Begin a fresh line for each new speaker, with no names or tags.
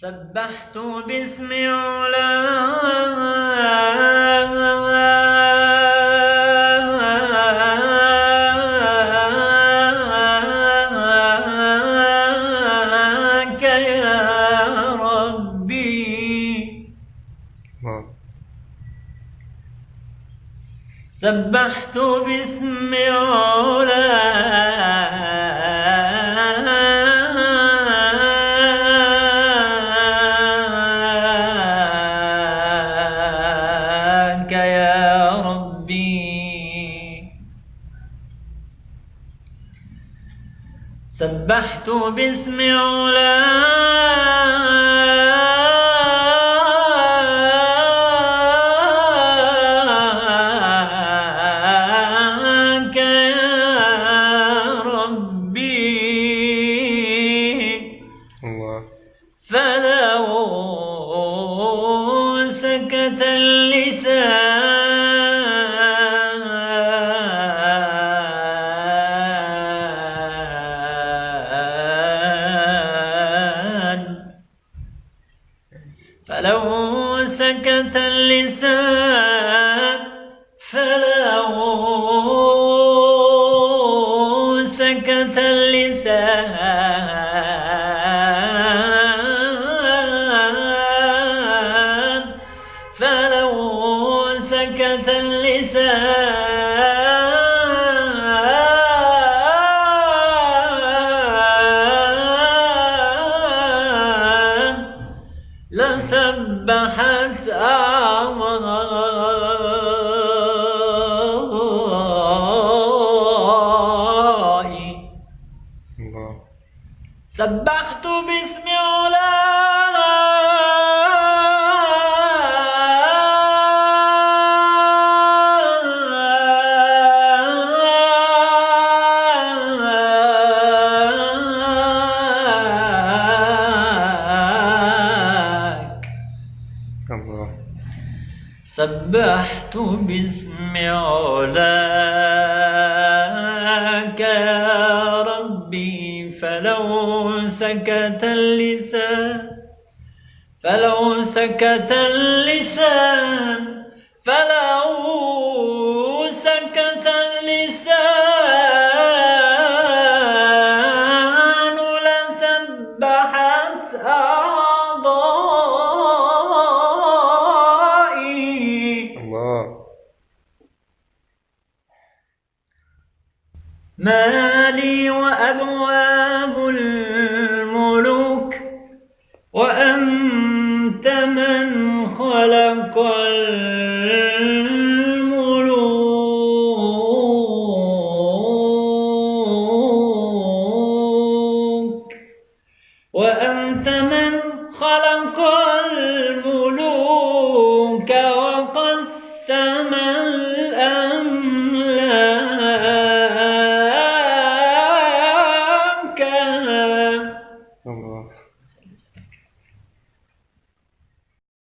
سبحت باسم علاك يا ربي. سبحت باسم علاك سبحت باسم علاك فلو سكت اللسان فلو سكت اللسان فلو سكت اللسان لسبحت أعضائي سبحت باسم علاك سبحت باسم علاك يا ربي فلو سكت اللسان فلو سكت اللسان فلو مالي وأبواب الملوك وأنت من خلق الملوك. وأنت من خلق